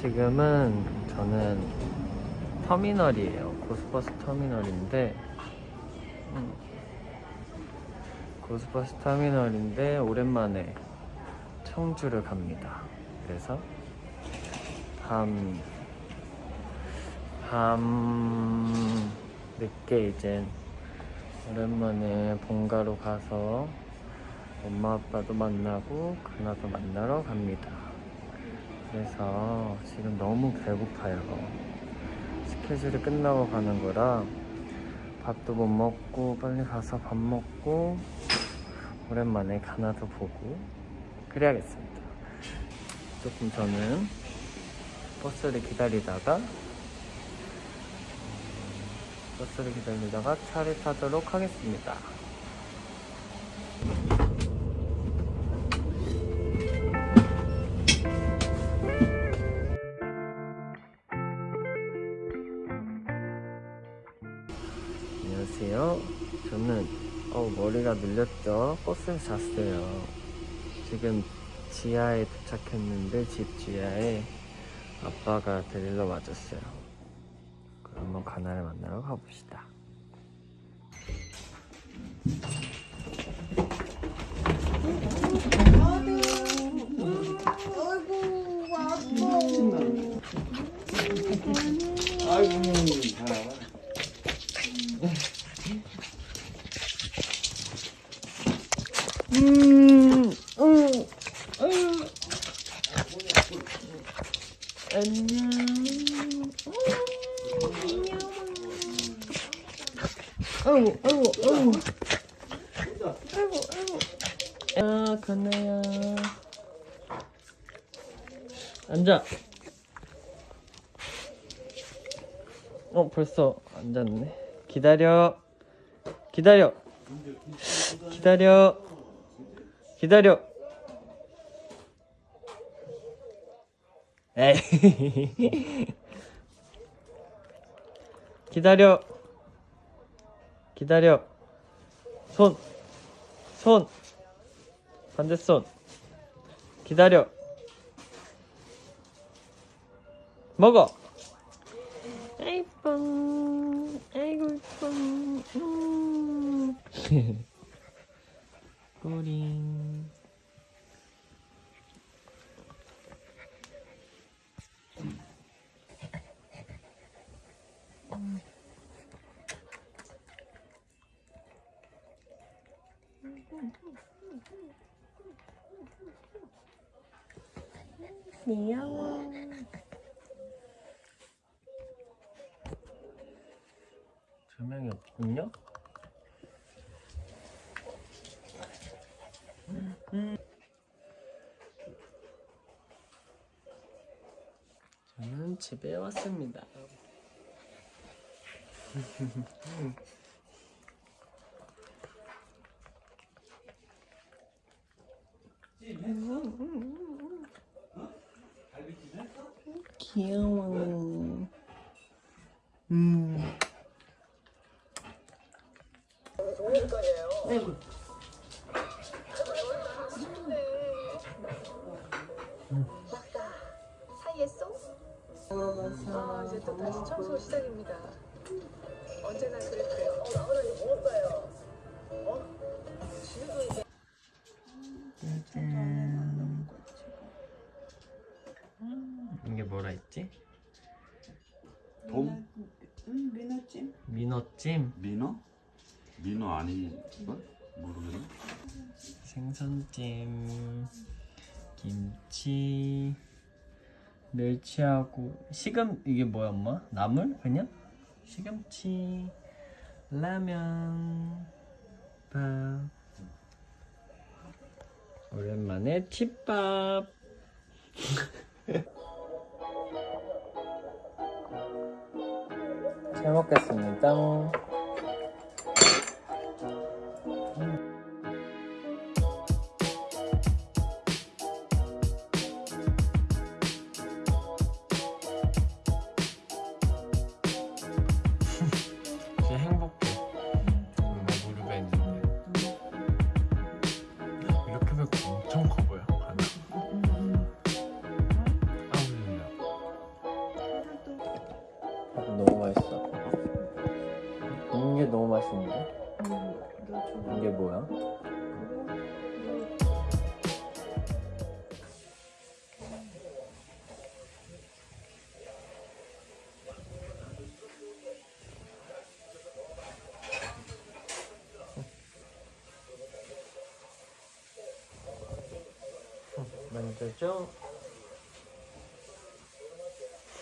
지금은 저는 터미널이에요 고스버스 터미널인데 음, 고스버스 터미널인데 오랜만에 청주를 갑니다 그래서 밤, 밤 늦게 이제 오랜만에 본가로 가서 엄마 아빠도 만나고 그나도 만나러 갑니다. 그래서 지금 너무 배고파요. 스케줄이 끝나고 가는 거라 밥도 못 먹고 빨리 가서 밥 먹고 오랜만에 가나도 보고 그래야겠습니다. 조금 저는 버스를 기다리다가 버스를 기다리다가 차를 타도록 하겠습니다. 어 머리가 눌렸죠. 버스에서 잤어요. 지금 지하에 도착했는데 집 지하에 아빠가 데리러 와줬어요. 그러면 가나를 만나러 가봅시다. 아이고 아빠 아이고 잘 음, 음, 음. 안녕. 아이고, 아이고, 아이고. 아이고, 아이고. 야, 가나야. 앉아. 어, 벌써 앉았네. 기다려. 기다려. 기다려. 기다려. 에이. 기다려. 기다려. 손. 손. 반대손. 기다려. 먹어. 아이고. 아이고 이뻐. 음. 꼬링. 귀여워. 조명이 없군요. 저는 집에 왔습니다. 귀여워. 음. 사이했어? 아, 이제 또 다시 청소 시작입니다. 언제나 그랬고요. 짠. 이게 뭐라 했지? 봄? 응 민호찜 민어찜, 민어? 민어 아닌가? 모르겠네 생선찜, 김치, 멸치하고 시금 이게 뭐야 엄마? 나물 그냥? 시금치, 라면, 밥. 오랜만에 팁밥. 잘 먹겠습니다.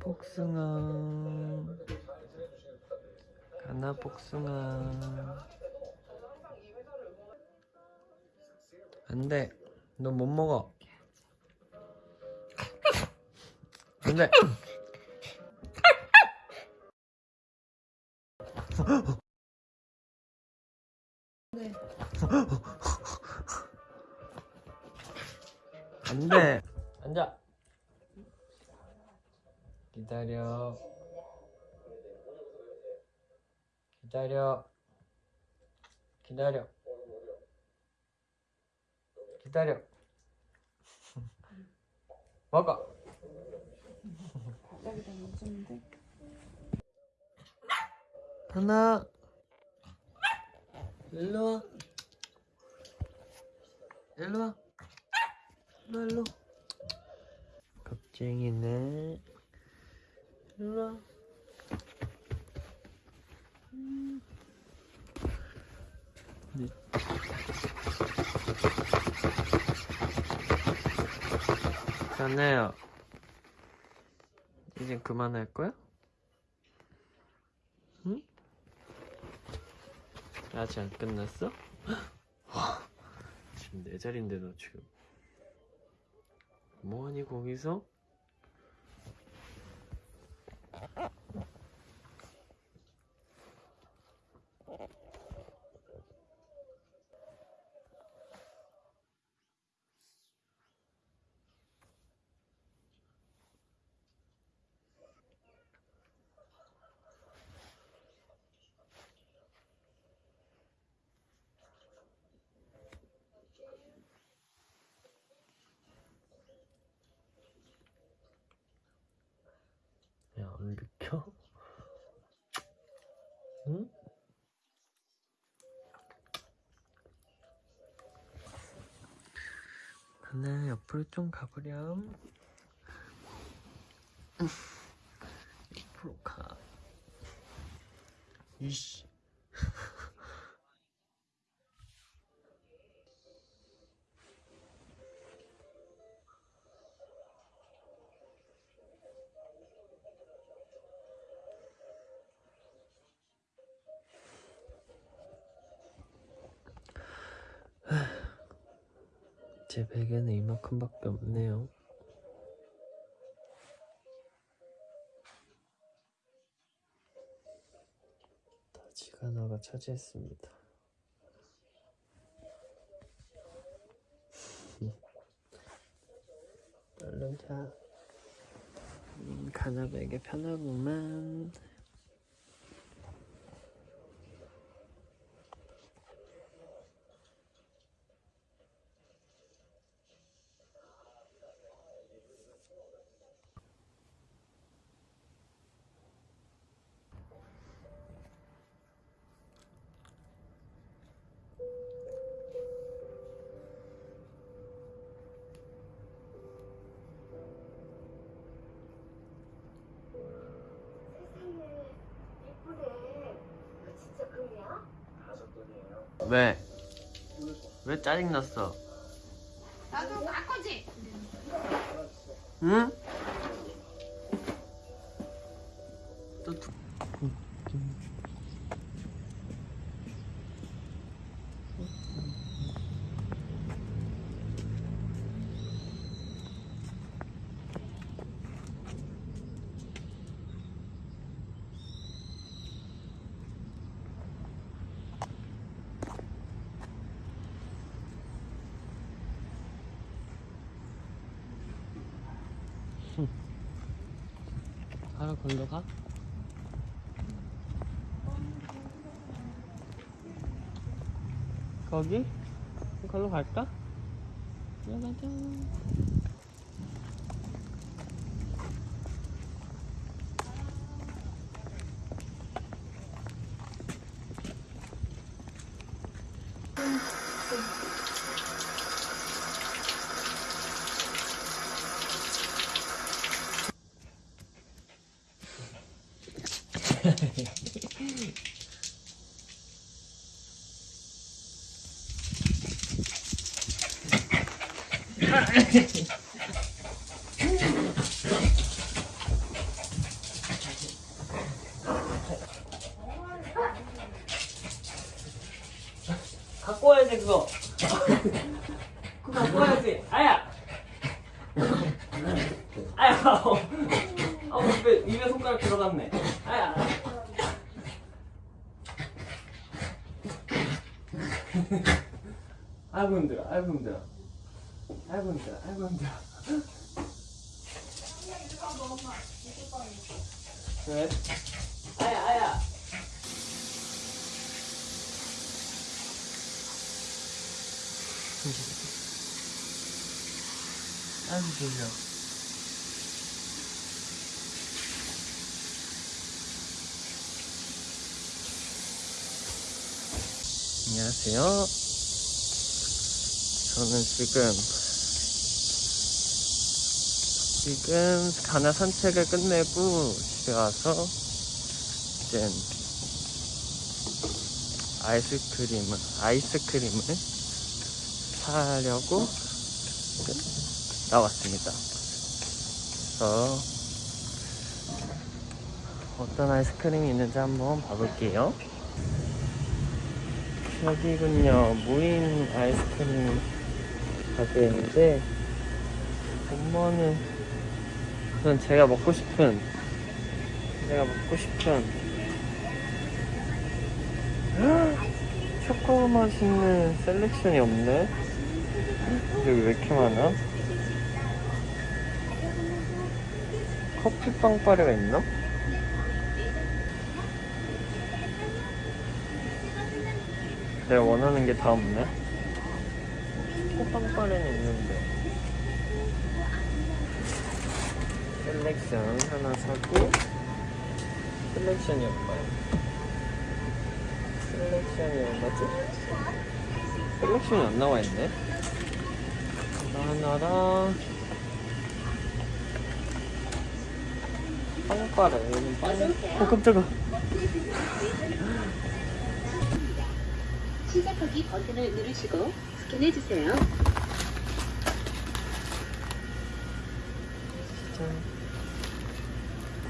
복숭아. 가나 복숭아. 안돼. 너 못 먹어. 안돼. 안돼. 앉아 기다려. 기다려. 기다려. 기다려. 먹어. 하나. 일로 와. 일로 와. 일로 와, 일로. 겁쟁이네. 일로 와. 음. 네. 자네요. 이제 그만할 거야? 응? 아직 안 끝났어? 와, 지금 네 자리인데 너 지금 뭐하니 거기서? Ha ha ha! 하나 옆으로 좀 가보렴. 옆으로 가. 이씨. 제 베개는 이만큼밖에 없네요. 다 지가나가 차지했습니다. 얼른 자. 음, 가나 베개 편하구만. 왜? 왜 짜증났어? 나도 바꾸지. 응? 또 두... 하루 걸러 가? 거기? 걸로 갈까? 들어가자. 그거. 그거 와야지. 아야. 아야. 어, 어 입에 입에 손가락 들어갔네. 아야. 아이고 힘들어. 아이고 힘들어. 아이고 힘들어. 아이고 힘들어. 왜? 아야 아야. 아이고 졸려. 안녕하세요. 저는 지금 지금 가나 산책을 끝내고 집에 와서 이제 아이스크림을 아이스크림을 사려고 나왔습니다. 그래서 어떤 아이스크림이 있는지 한번 봐볼게요. 여기군요. 무인 아이스크림 가게인데 엄마는 우선 제가 먹고 싶은 제가 먹고 싶은 초코 맛있는 셀렉션이 없네. 여기 왜 이렇게 많아? 커피 빵빠레가 있나? 내가 원하는 게 다 없네. 초코 빵빠레는 있는데. 셀렉션 하나 사고 셀렉션이 얼마야? 셀렉션이 얼마지? 셀렉션이 안 나와 있네. 하나랑 빵빠레 여기 빵. 어 깜짝아. 시작하기 버튼을 누르시고 스캔해 주세요.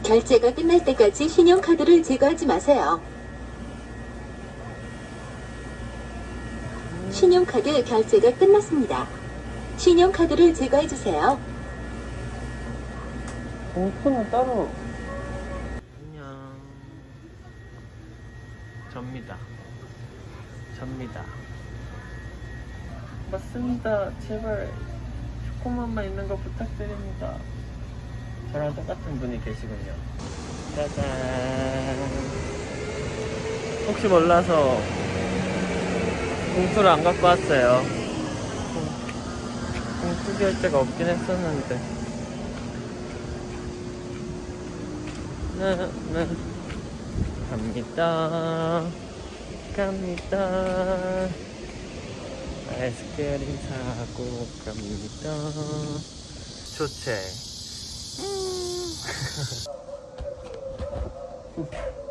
결제가 끝날 때까지 신용카드를 제거하지 마세요. 신용카드 결제가 끝났습니다. 신용카드를 제거해주세요. 봉투는 따로. 안녕. 접니다. 접니다. 맞습니다. 제발 초코맛만 있는 거 부탁드립니다. 저랑 똑같은 분이 계시군요. 짜잔. 혹시 몰라서 봉투를 안 갖고 왔어요. 봉투 결제가 없긴 했었는데. 네, 네. 갑니다. 갑니다. 아이스크림 사고 갑니다. 좋지?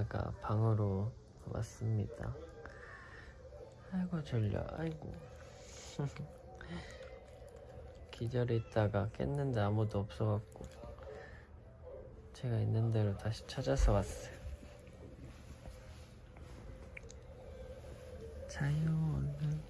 자다가 방으로 왔습니다. 아이고 졸려, 아이고. 기절했다가 깼는데 아무도 없어갖고 제가 있는 대로 다시 찾아서 왔어요. 자요, 얼른.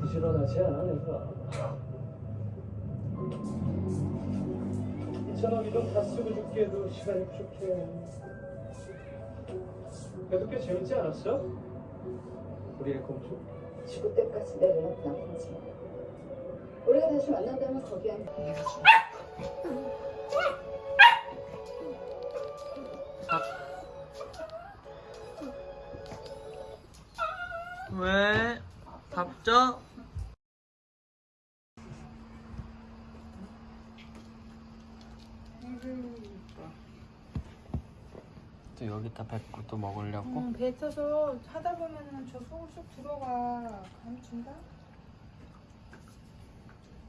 부지런하지 않아 내가 이천원 이동 다 쓰고 죽기에도 시간이 부족해 그래도 꽤 재밌지 않았어? 우리의 공주? 죽을 때까지 내 연락 남았지. 우리가 다시 만난다면 거기엔 왜? 밥줘? 또 여기다 뱉고 또 먹으려고? 음, 뱉어서 하다 보면은 저 속을 쑥 들어가 감춘다.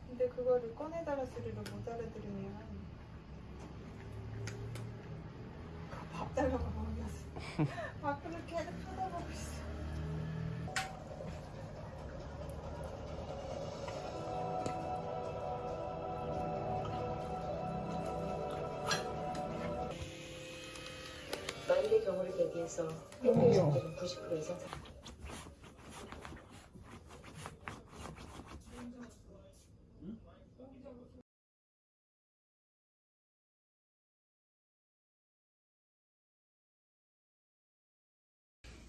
근데 그거를 꺼내달라 소리를 못 알아들으면 밥 달라고 먹었어. 아 그렇게 계속 쳐다보고 있어. 비해서 행동자들은 90% 이상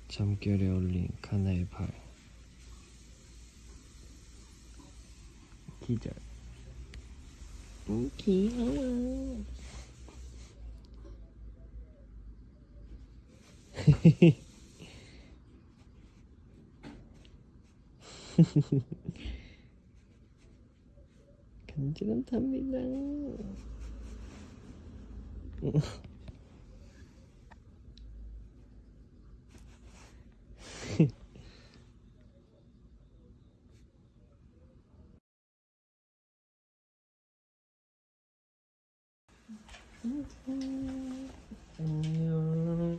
잠결에 올린 카나의 발. 기절. 음, 귀여워 간지럼답니다 안녕.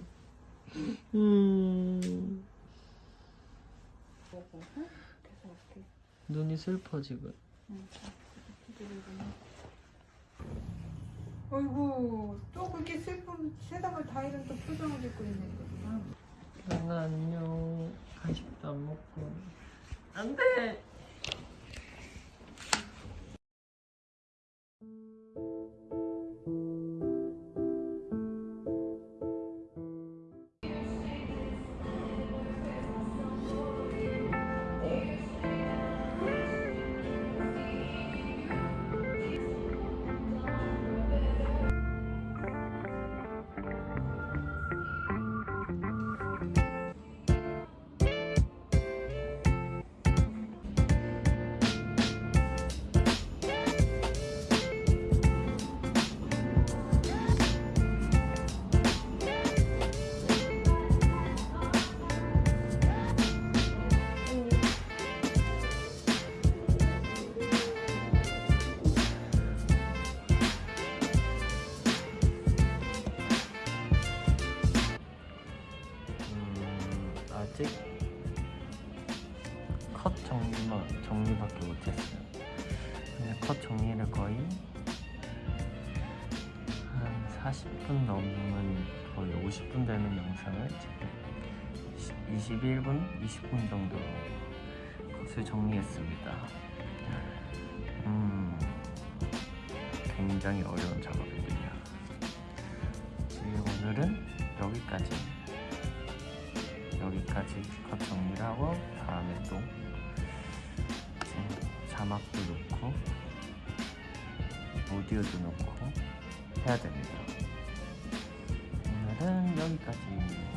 음. 눈이 슬퍼 지금. 어이구 또 그렇게 슬픈 세상을 다 잃은 또 표정을 짓고 있네. 강아 안녕. 간식도 안 먹고. 안 돼. 아직 컷 정리만 정리밖에 못했어요. 근데 컷 정리를 거의 한 40분 넘는 거의 50분 되는 영상을 지금 21분, 20분 정도 컷을 정리했습니다. 음, 굉장히 어려운 작업이군요. 오늘은 여기까지 여기까지 컷 정리를 하고 다음에 또 자막도 넣고 오디오도 넣고 해야 됩니다 오늘은 여기까지입니다.